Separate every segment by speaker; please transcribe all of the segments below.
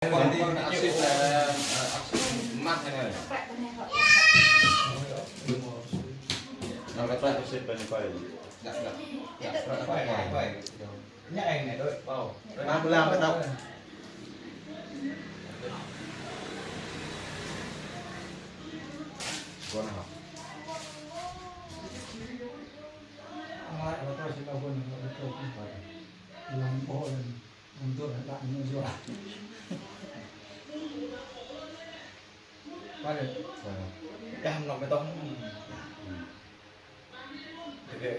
Speaker 1: còn đi axit là axit mát thế này. Nó cái loại axit bên quay. Đặt đặt đặt
Speaker 2: Phải,
Speaker 1: phải
Speaker 2: phải,
Speaker 1: phải
Speaker 2: phải. Nhắc anh này đôi.
Speaker 1: vào làm làm cái đâu con học
Speaker 3: Nói là tôi sẽ đâu quên là tôi không phải. Làm bộ là làm tôi lại bạn như vậy. Qua được.
Speaker 2: Cam nó mới tông. Cái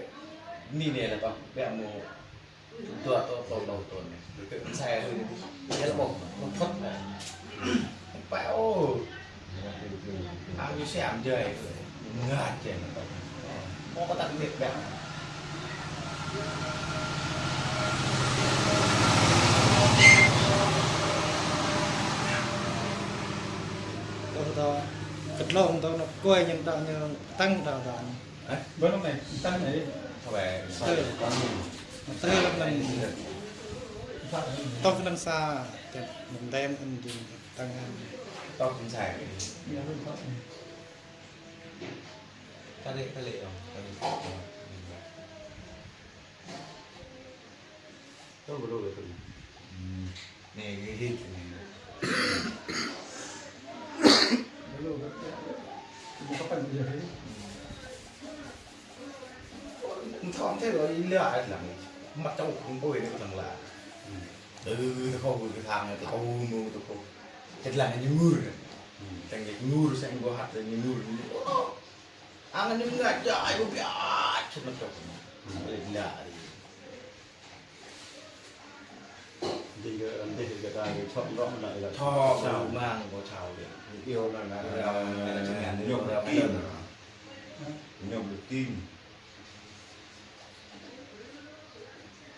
Speaker 2: ni này là tông. Bé mù. Tua to to đầu tuần này. Cái cái xe thôi. Cái là một một phất này. Bão. Ăn như xe ăn chơi. Ngạt nó tông. Có có tặng việc bẹo.
Speaker 3: Tôi to kịch lông tôi nó quay nhưng tao như tăng tao tao.
Speaker 2: Đấy.
Speaker 3: Bữa lúc này tăng này
Speaker 2: về.
Speaker 1: mình
Speaker 3: Tôi lần lần tôi lần xa mình đem anh dùng tăng.
Speaker 2: To cũng xài. Ta lệ ta lệ không? Ta lệ.
Speaker 1: tôi vừa rồi
Speaker 2: Này cái hít này.
Speaker 3: Bữa
Speaker 2: thế rồi đi lại là mặt trong cũng bôi được thằng là ừ không cái thằng này tao ngu tao là như mưa rồi thành cái mưa xem có hạt rồi như mưa ăn những người trời cũng biết chết nó chọc lên lạ đi
Speaker 1: thì cái thì ta cái chọn rõ lại là
Speaker 2: cho sao mang có chào được
Speaker 1: yêu là là
Speaker 2: Là- là chứng nhận
Speaker 1: nhộn
Speaker 2: được
Speaker 1: được
Speaker 2: tin.
Speaker 1: được kim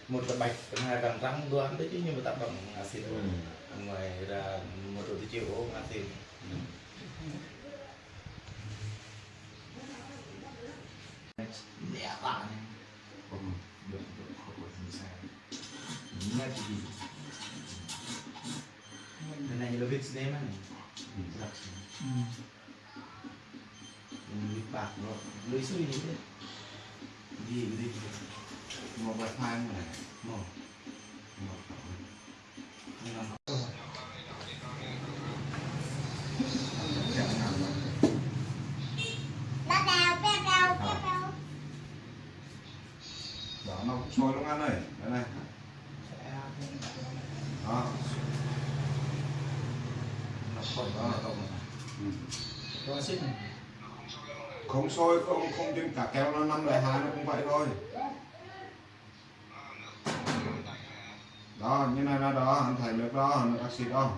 Speaker 2: một là bạch hai là răng đoán đấy chứ nhưng mà tạo bằng acid
Speaker 1: Ừ.
Speaker 2: ngoài ra một rồi thì chịu acid Dạ bạn
Speaker 1: không được nghe gì
Speaker 2: Cái này. Là việc đấy mà này Lưới bạc nó lưới suy gì đấy. Gì gì
Speaker 1: một vài hai này
Speaker 2: Mỏ
Speaker 1: một. Đó nó sôi luôn ăn này đây này. Đó
Speaker 2: khỏi
Speaker 1: đó là tổng ừ.
Speaker 3: Có xích này.
Speaker 1: không sôi không không trên cả keo nó năm lại hai nó cũng vậy thôi đó như này là đó anh thấy nước đó nước axit đó